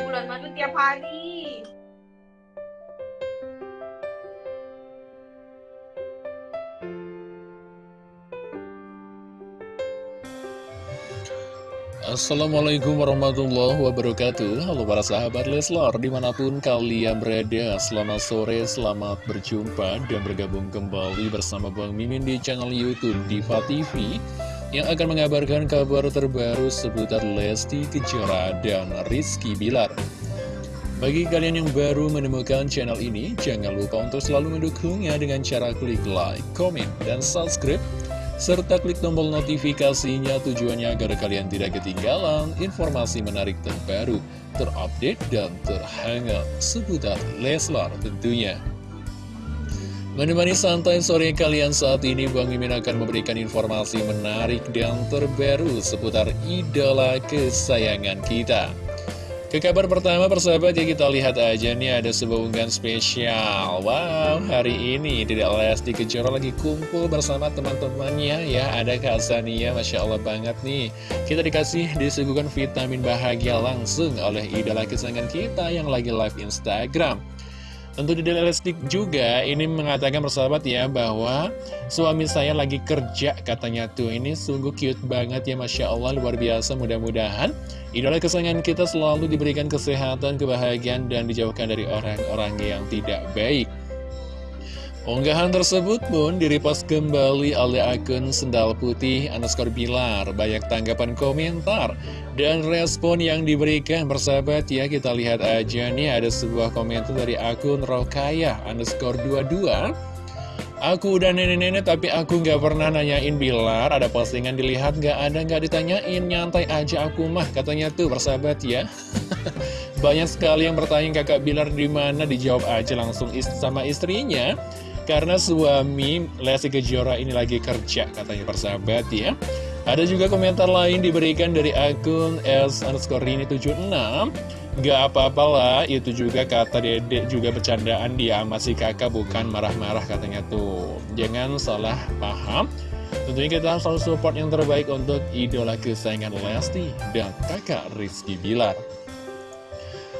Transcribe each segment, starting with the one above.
bulan madu tiap hari. Assalamualaikum warahmatullahi wabarakatuh Halo para sahabat Leslar Di mana pun kalian berada Selamat sore, selamat berjumpa Dan bergabung kembali bersama Bang Mimin Di channel Youtube Diva TV Yang akan mengabarkan kabar terbaru Seputar Lesti Kejora dan Rizky Bilar bagi kalian yang baru menemukan channel ini, jangan lupa untuk selalu mendukungnya dengan cara klik like, komen, dan subscribe serta klik tombol notifikasinya tujuannya agar kalian tidak ketinggalan informasi menarik terbaru, terupdate, dan terhangat seputar Leslar tentunya. Menemani santai sore kalian saat ini, Bang Mimin akan memberikan informasi menarik dan terbaru seputar idola kesayangan kita. Ke kabar pertama persahabat ya kita lihat aja nih ada sebuah unggahan spesial. Wow hari ini tidak Lesti Kejora lagi kumpul bersama teman-temannya ya. Ada Kak Sania Masya Allah banget nih. Kita dikasih disuguhkan vitamin bahagia langsung oleh idola kesayangan kita yang lagi live Instagram Tentu di Lesti juga ini mengatakan persahabat ya bahwa suami saya lagi kerja katanya tuh ini sungguh cute banget ya Masya Allah luar biasa mudah-mudahan idola kesayangan kita selalu diberikan kesehatan, kebahagiaan dan dijauhkan dari orang-orang yang tidak baik. Unggahan tersebut pun direpost kembali oleh akun Sendal Putih underscore Bilar. Banyak tanggapan komentar dan respon yang diberikan bersahabat ya. Kita lihat aja nih ada sebuah komentar dari akun Rokaya underscore 22. Aku udah nenek-nenek tapi aku nggak pernah nanyain Bilar Ada postingan dilihat nggak ada nggak ditanyain Nyantai aja aku mah katanya tuh bersahabat ya Banyak sekali yang bertanya kakak Bilar di mana dijawab aja langsung ist sama istrinya karena suami Lesti Kejora ini lagi kerja katanya persahabat ya. Ada juga komentar lain diberikan dari akun S underscore ini 76 Gak apa-apa lah, itu juga kata dedek juga bercandaan dia masih kakak bukan marah-marah katanya tuh. Jangan salah paham. Tentunya kita selalu support yang terbaik untuk idola kesayangan Lesti dan kakak Rizky Bilar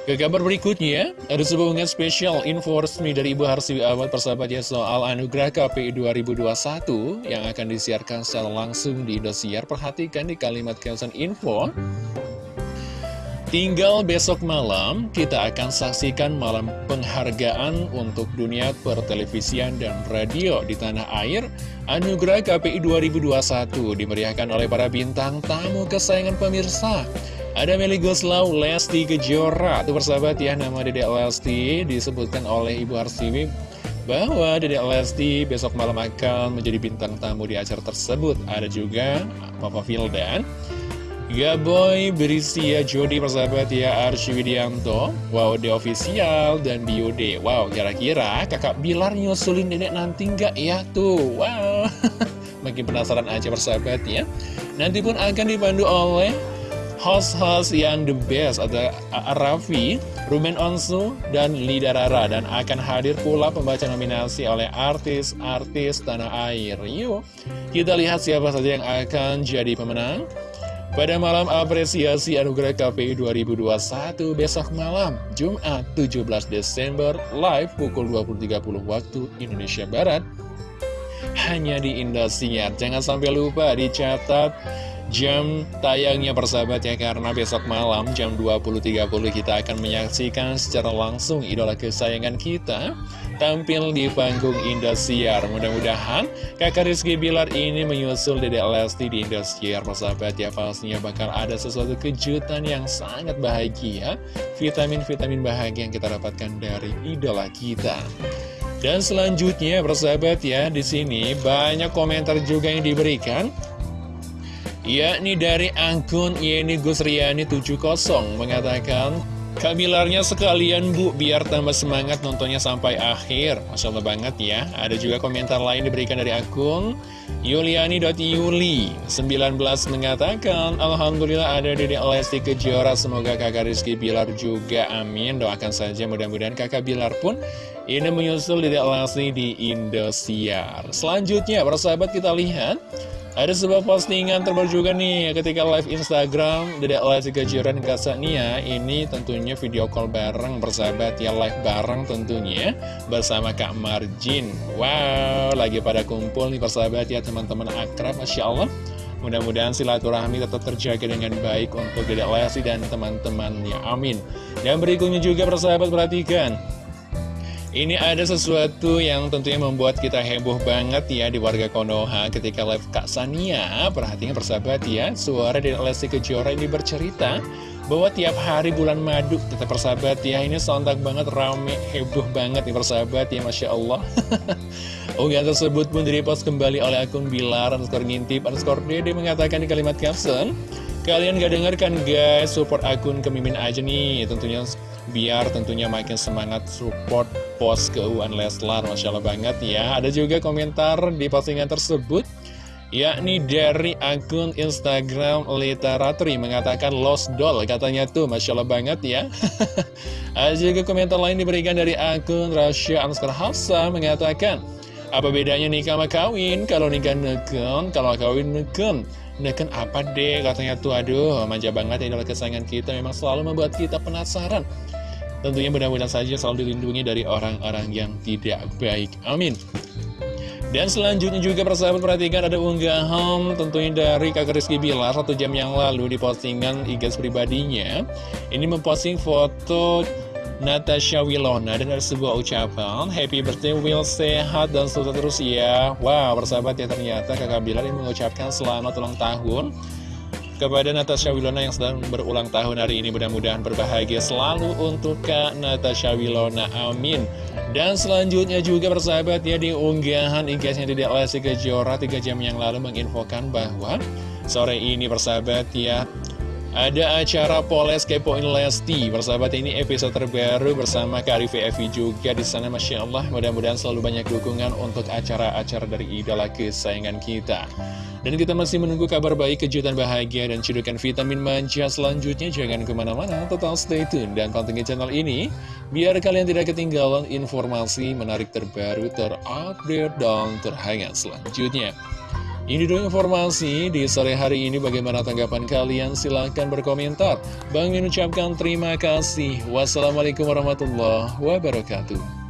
ke kabar berikutnya, ada sebuah unggahan spesial info resmi dari Ibu Harsiwi Ahmad persahabatnya soal anugerah KPI 2021 yang akan disiarkan secara langsung di Indosiar. Perhatikan di kalimat caption info. Tinggal besok malam, kita akan saksikan malam penghargaan untuk dunia pertelevisian dan radio di tanah air. Anugerah KPI 2021 dimeriahkan oleh para bintang tamu kesayangan pemirsa. Ada Meli Goslau, Lesti Kejora Itu persahabat ya, nama Dedek Lesti disebutkan oleh Ibu Arsiwi bahwa Dedek Lesti besok malam akan menjadi bintang tamu di acara tersebut. Ada juga Papa Vildan, Gaboy Berisia Jody persahabat ya Archie Widianto, Wow The Official dan Biode. Wow kira-kira kakak Bilar nyusulin dedek nanti nggak ya tuh? Wow makin penasaran aja persahabat ya. Nanti pun akan dipandu oleh host-host yang the best ada Raffi, Ruben Onsu, dan Lida Rara dan akan hadir pula pembaca nominasi oleh artis-artis tanah air. Yuk, kita lihat siapa saja yang akan jadi pemenang. Pada malam apresiasi Anugerah KPI 2021 besok malam, Jumat 17 Desember, live pukul 20.30 waktu Indonesia Barat, hanya di Indosiar. Jangan sampai lupa dicatat jam tayangnya persahabat ya karena besok malam jam 20.30 kita akan menyaksikan secara langsung idola kesayangan kita tampil di panggung Indosiar. Mudah-mudahan kakak Rizky Bilar ini menyusul Dede Lesti di Indosiar persahabat ya. Pastinya bakal ada sesuatu kejutan yang sangat bahagia vitamin-vitamin bahagia yang kita dapatkan dari idola kita. Dan selanjutnya persahabat ya di sini banyak komentar juga yang diberikan yakni dari akun Yeni Gusriani 70 mengatakan Kamilarnya sekalian bu, biar tambah semangat nontonnya sampai akhir. Masya Allah banget ya. Ada juga komentar lain diberikan dari akun Yuliani.yuli 19 mengatakan Alhamdulillah ada Dede Lesti Kejora Semoga kakak Rizky Bilar juga amin. Doakan saja mudah-mudahan kakak Bilar pun Ini menyusul Dedek Lesti di Indosiar. Selanjutnya, persahabat kita lihat. Ada sebuah postingan terbaru juga nih ketika live Instagram Dedek Lesti Kejora dan Ini tentunya video call bareng bersahabat ya live bareng tentunya bersama Kak Marjin. Wow lagi pada kumpul nih persahabat ya teman-teman akrab Masya Allah. Mudah-mudahan silaturahmi tetap terjaga dengan baik untuk Dedek Lesti dan teman-temannya. Amin. Dan berikutnya juga persahabat perhatikan ini ada sesuatu yang tentunya membuat kita heboh banget ya di warga Konoha ketika live Kak Sania. Perhatikan persahabat ya, suara dari Lesti Kejora ini bercerita bahwa tiap hari bulan madu tetap persahabat ya ini sontak banget rame heboh banget nih persahabat ya Masya Allah Unggahan tersebut pun direpost kembali oleh akun Bilar underscore ngintip underscore dede mengatakan di kalimat caption Kalian gak dengarkan guys. Support akun kemimin aja nih. Tentunya biar tentunya makin semangat support post keuangan Leslar Masya Allah banget ya. Ada juga komentar di postingan tersebut yakni dari akun Instagram Literaturi mengatakan lost doll katanya tuh Masya Allah banget ya. Ada juga komentar lain diberikan dari akun Rasya Anskar Hafsa mengatakan apa bedanya nikah sama kawin? Kalau nikah neken kalau kawin neken neken apa deh katanya tuh aduh manja banget ini adalah kesayangan kita memang selalu membuat kita penasaran Tentunya mudah-mudahan saja selalu dilindungi dari orang-orang yang tidak baik. Amin. Dan selanjutnya juga persahabat perhatikan ada unggahan tentunya dari kakak Rizky Bilar satu jam yang lalu di postingan IG pribadinya. Ini memposting foto Natasha Wilona dan ada sebuah ucapan Happy birthday Will. Sehat dan sukses terus ya. Wow persahabat ya ternyata kakak Bilar ini mengucapkan selamat ulang tahun kepada Natasha Wilona yang sedang berulang tahun hari ini. Mudah-mudahan berbahagia selalu untuk Kak Natasha Wilona. Amin. Dan selanjutnya juga persahabat ya di unggahan IG-nya tidak Lesti Kejora 3 jam yang lalu menginfokan bahwa sore ini persahabat ya ada acara Poles Kepoin Lesti Persahabat ini episode terbaru bersama Kak Evi juga di sana Masya Allah mudah-mudahan selalu banyak dukungan untuk acara-acara dari idola kesayangan kita dan kita masih menunggu kabar baik, kejutan bahagia, dan cedukan vitamin manja selanjutnya. Jangan ke mana-mana, total stay tune dan pantengin channel ini. Biar kalian tidak ketinggalan informasi menarik terbaru, terupdate, dan terhangat selanjutnya. Ini dulu informasi di sore hari ini. Bagaimana tanggapan kalian? Silahkan berkomentar. Bang mengucapkan terima kasih. Wassalamualaikum warahmatullahi wabarakatuh